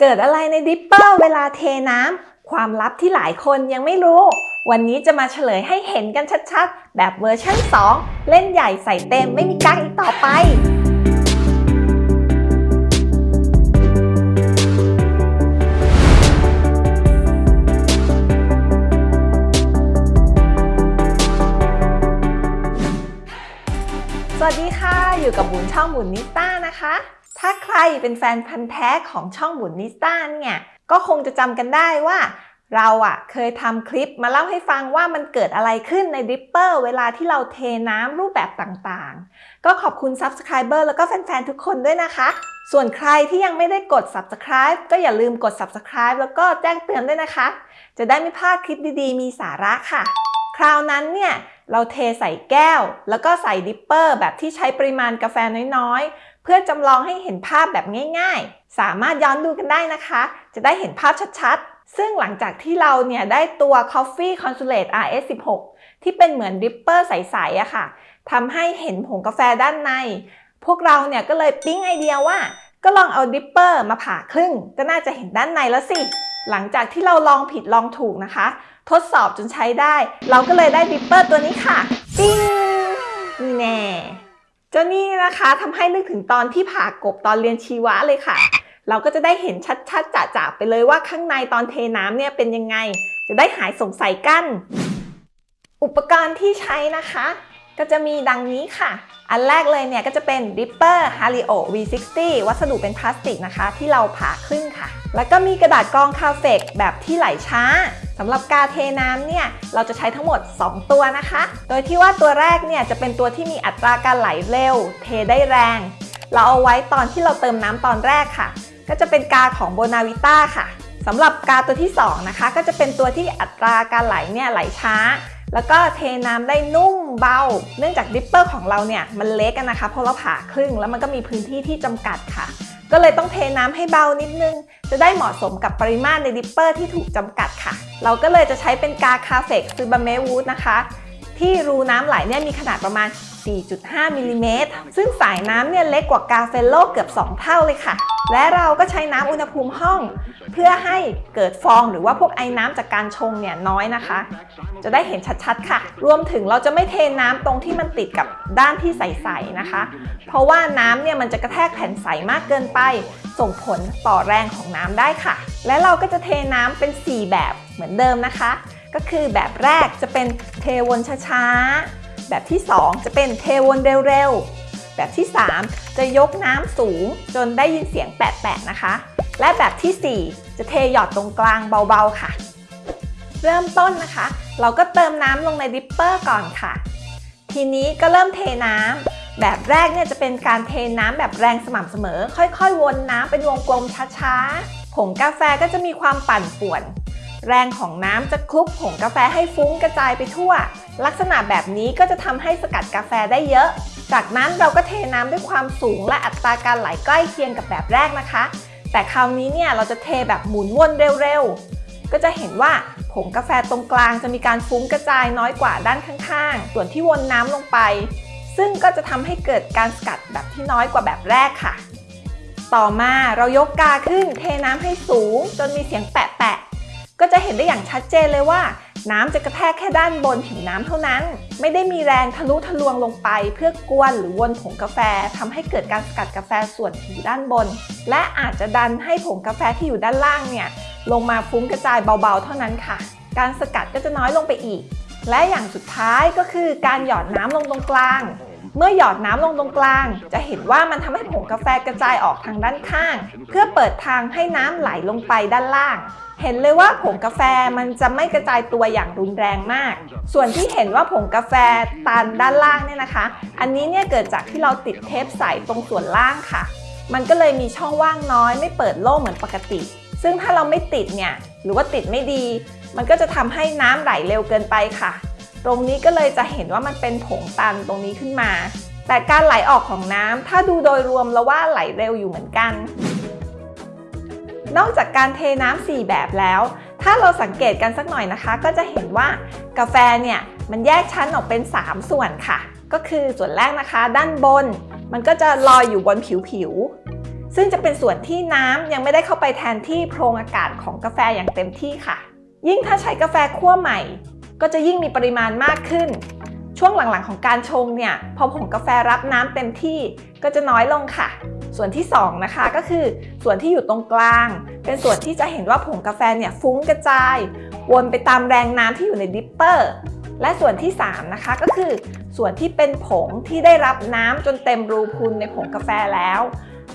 เกิดอะไรใน dripper เวลาเทน้ำ ความลับที่หลายคนยังไม่รู้ วันนี้จะมาเฉลยให้เห็นกันชัดๆ แบบเวอร์ชัน2 เล่นใหญ่ใส่เต็มไม่มีกั๊กอีกต่อไป สวัสดีค่ะ อยู่กับบุญช่องบุญนิสต้านะคะ ถ้าใครเป็นแฟนพันธ์แท้ของช่องบุญนิสต้าเนี่ยก็คงจะจำกันได้ว่า เราอะเคยทำคลิปมาเล่าให้ฟังว่ามันเกิดอะไรขึ้นใน dripper เวลาที่เราเทน้ำรูปแบบต่างๆ ก็ขอบคุณ Subscriber แล้วก็แฟนๆ ทุกคนด้วยนะคะ ส่วนใครที่ยังไม่ได้กด Subscribe ก็อย่าลืมกด Subscribe แล้วก็แจ้งเตือนด้วยนะคะ จะได้ไม่พลาดคลิปดีๆ มีสาระค่ะ คราวนั้นเนี่ยเราเทใส่แก้ว แล้วก็ใส่ dripper แบบที่ใช้ปริมาณกาแฟน้อยๆ เพื่อจำลองให้เห็นภาพแบบง่ายๆ สามารถย้อนดูกันได้นะคะ จะได้เห็นภาพชัดๆ ซึ่งหลังจากที่เราเนี่ยได้ตัว Coffee Consulate RS16 ที่เป็นเหมือน dripper ใสๆอะค่ะทำให้เห็นผงกาแฟด้านใน พวกเราเนี่ยก็เลยปิ๊งไอเดียว่า ก็ลองเอา dripper มาผ่าครึ่ง ก็น่าจะเห็นด้านในแล้วสิ หลังจากที่เราลองผิดลองถูกนะคะ ทดสอบจนใช้ได้ เราก็เลยได้ dripper ตัวนี้ค่ะ ปิ้งนี่แน่ จ้านี่นะคะทำให้นึกถึงตอนที่ผ่ากบตอนเรียนชีวะเลยค่ะ เราก็จะได้เห็นชัดๆจะๆไปเลยว่าข้างในตอนเทน้ำเนี่ยเป็นยังไง จะได้หายสงสัยกัน อุปกรณ์ที่ใช้นะคะ ก็จะมีดังนี้ค่ะ อันแรกเลยเนี่ยก็จะเป็น Dripper Hario V60 วัสดุเป็นพลาสติกนะคะ ที่เราผ่าครึ่งค่ะ แล้วก็มีกระดาษกรอง CAFEC แบบที่ไหลช้า สำหรับกาเทน้ำเนี่ยเราจะใช้ทั้งหมด 2 ตัวนะคะ โดยที่ว่าตัวแรกเนี่ยจะเป็นตัวที่มีอัตราการไหลเร็ว เทได้แรง เราเอาไว้ตอนที่เราเติมน้ำตอนแรกค่ะ ก็จะเป็นกาของ Bonavita ค่ะสำหรับกาตัวที่ 2 นะคะ ก็จะเป็นตัวที่อัตราการไหลเนี่ยไหลช้า แล้วก็เทน้ำได้นุ่มเบา เนื่องจาก dripper ของเราเนี่ยมันเล็กอะนะคะเพราะเราผ่าครึ่งแล้วมันก็มีพื้นที่ที่จำกัดค่ะ ก็เลยต้องเทน้ำให้เบานิดนึง จะได้เหมาะสมกับปริมาตรใน dripper ที่ถูกจำกัดค่ะ เราก็เลยจะใช้เป็นกา Cafec Tsubame Wood นะคะ ที่รูน้ำไหลเนี่ยมีขนาดประมาณ 4.5มิลลิเมตรซึ่งสายน้ำเนี่ยเล็กกว่ากา Fellow เกือบ 2 เท่าเลยค่ะ และเราก็ใช้น้ำอุณหภูมิห้อง เพื่อให้เกิดฟองหรือว่าพวกไอ้น้ำจากการชงเนี่ยน้อยนะคะ จะได้เห็นชัดๆค่ะ รวมถึงเราจะไม่เทน้ำตรงที่มันติดกับด้านที่ใสๆนะคะ เพราะว่าน้ำเนี่ยมันจะกระแทกแผ่นใสมากเกินไป ส่งผลต่อแรงของน้ำได้ค่ะ และเราก็จะเทน้ำเป็น 4 แบบเหมือนเดิมนะคะ ก็คือแบบแรกจะเป็นเทวนช้าๆ แบบที่ 2 จะเป็นเทวนเร็วๆ แบบที่ 3 จะยกน้ำสูงจนได้ยินเสียงแปะๆนะคะ และแบบที่ 4 จะเทหยอดตรงกลางเบาๆค่ะ เริ่มต้นนะคะ เราก็เติมน้ำลงในดิปเปอร์ก่อนค่ะ ทีนี้ก็เริ่มเทน้ำแบบแรกเนี่ยจะเป็นการเทน้ำแบบแรงสม่ำเสมอ ค่อยๆ วนน้ำเป็นวงกลมช้าๆ ผงกาแฟก็จะมีความปั่นป่วน แรงของน้ำจะคลุกผงกาแฟให้ฟุ้งกระจายไปทั่ว ลักษณะแบบนี้ก็จะทำให้สกัดกาแฟได้เยอะ จากนั้นเราก็เทน้ำด้วยความสูงและอัตราการไหลใกล้เคียงกับแบบแรกนะคะ แต่คราวนี้เนี่ยเราจะเทแบบหมุนวนเร็วๆ ก็จะเห็นว่าผงกาแฟตรงกลางจะมีการฟุ้งกระจายน้อยกว่าด้านข้างๆ ส่วนที่วนน้ำลงไป ซึ่งก็จะทำให้เกิดการสกัดแบบที่น้อยกว่าแบบแรกค่ะ ต่อมาเรายกกาขึ้นเทน้ำให้สูงจนมีเสียงแปะๆ ก็จะเห็นได้อย่างชัดเจนเลยว่า น้ำจะกระแทกแค่ด้านบนผิวน้ำเท่านั้น ไม่ได้มีแรงทะลุทะลวงลงไป เพื่อกวนหรือวนผงกาแฟทำให้เกิดการสกัดกาแฟส่วนผิวด้านบน และอาจจะดันให้ผงกาแฟที่อยู่ด้านล่างเนี่ยลงมาฟุ้งกระจายเบาๆ เท่านั้นค่ะ การสกัดก็จะน้อยลงไปอีก และอย่างสุดท้ายก็คือการหยอดน้ำลงตรงกลาง เมื่อหยอดน้ำลงตรงกลาง จะเห็นว่ามันทำให้ผงกาแฟกระจายออกทางด้านข้าง เพื่อเปิดทางให้น้ำไหลลงไปด้านล่าง เห็นเลยว่าผงกาแฟมันจะไม่กระจายตัวอย่างรุนแรงมาก ส่วนที่เห็นว่าผงกาแฟตันด้านล่างเนี่ยนะคะ อันนี้เนี่ยเกิดจากที่เราติดเทปใสตรงส่วนล่างค่ะ มันก็เลยมีช่องว่างน้อย ไม่เปิดโล่งเหมือนปกติ ซึ่งถ้าเราไม่ติดเนี่ยหรือว่าติดไม่ดี มันก็จะทำให้น้ำไหลเร็วเกินไปค่ะ ตรงนี้ก็เลยจะเห็นว่ามันเป็นผงตันตรงนี้ขึ้นมา แต่การไหลออกของน้ำถ้าดูโดยรวมแล้วว่าไหลเร็วอยู่เหมือนกัน นอกจากการเทน้ำ4แบบแล้ว ถ้าเราสังเกตกันสักหน่อยนะคะ ก็จะเห็นว่ากาแฟเนี่ยมันแยกชั้นออกเป็น 3 ส่วนค่ะ ก็คือส่วนแรกนะคะ ด้านบน มันก็จะลอยอยู่บนผิวผิวซึ่งจะเป็นส่วนที่น้ำยังไม่ได้เข้าไปแทนที่โพรงอากาศของกาแฟอย่างเต็มที่ค่ะ ยิ่งถ้าใช้กาแฟคั่วใหม่ ก็จะยิ่งมีปริมาณมากขึ้น ช่วงหลังๆของการชงเนี่ย พอผงกาแฟรับน้ำเต็มที่ก็จะน้อยลงค่ะ ส่วนที่2นะคะก็คือส่วนที่อยู่ตรงกลาง เป็นส่วนที่จะเห็นว่าผงกาแฟเนี่ยฟุ้งกระจาย วนไปตามแรงน้ำที่อยู่ใน dripper และส่วนที่3นะคะก็คือส่วนที่เป็นผงที่ได้รับน้ำจนเต็มรูพรุนในผงกาแฟแล้ว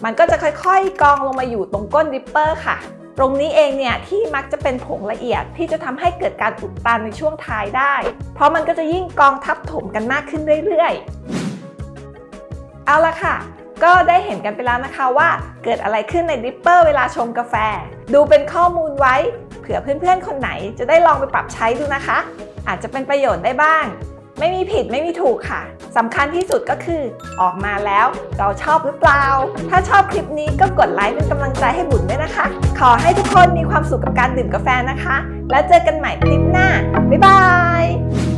มันก็จะค่อยๆ กองลงมาอยู่ตรงก้น dripper ค่ะ ตรงนี้เองเนี่ยที่มักจะเป็นผงละเอียดที่จะทำให้เกิดการอุดตันในช่วงท้ายได้ เพราะมันก็จะยิ่งกองทับถมกันมากขึ้นเรื่อยๆ เอาละค่ะ ก็ได้เห็นกันไปแล้วนะคะว่า เกิดอะไรขึ้นใน dripper เวลาชงกาแฟ ดูเป็นข้อมูลไว้ เผื่อเพื่อนๆ คนไหนจะได้ลองไปปรับใช้ดูนะคะ อาจจะเป็นประโยชน์ได้บ้าง ไม่มีผิดไม่มีถูกค่ะสำคัญที่สุดก็คือออกมาแล้วเราชอบหรือเปล่า ถ้าชอบคลิปนี้ก็กดไลค์เป็นกำลังใจให้บุญด้วยนะคะ ขอให้ทุกคนมีความสุขกับการดื่มกาแฟนะคะ แล้วเจอกันใหม่คลิปหน้า บ๊ายบาย